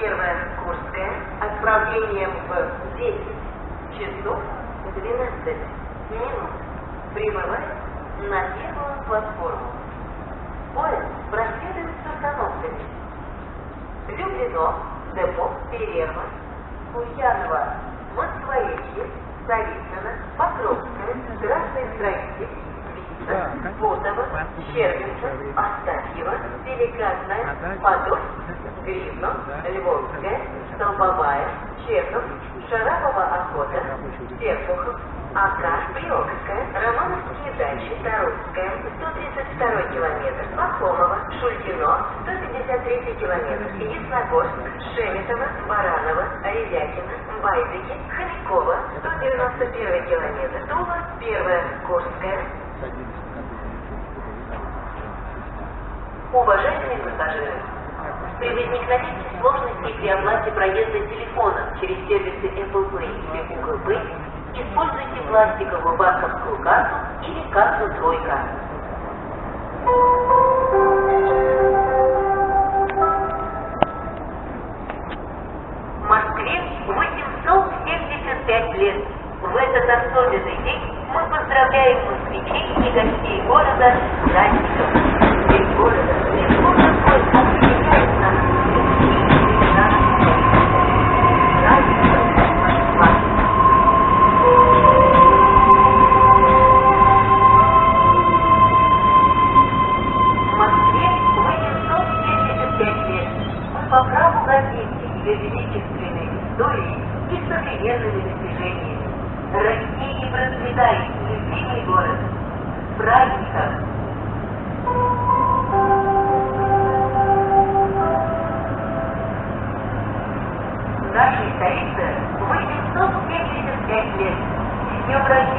Первая Курская. Отправлением в 10 часов 12 минут. Прибывает на первую платформу. Поезд проследует с остановками. Люблино, Депо, Перерва, Ульянова, Москворечье, Царицына, Покровская, Красный Строитель, Вица, Фотово, Щербинка, Астафьева, Деликатная, Подольск, Гривно, Львовская, Столбовая, Чехов, Шарапова охота, Серпухов, Ака, Приокская, Романовские дачи, Тарусская, 132 километр, Пахомова, Шульгино, 153 километр, Ясногорск, Шеметова, Баранова, Ревякина, Байдыки, Хомякова, 191 километр, Тула, Первая Курская. Уважаемые пассажиры, при возникновении сложностей при оплате проезда телефоном через сервисы Apple Pay или Google Pay используйте пластиковую банковскую карту или карту «Тройка». В Москве 875 лет. В этот особенный день мы поздравляем москвичей и гостей города с праздником. Ее величественной историей и современными достижениями. Расти и процветай, любимый город. С праздником! В нашей столице 875 лет. С днем рождения!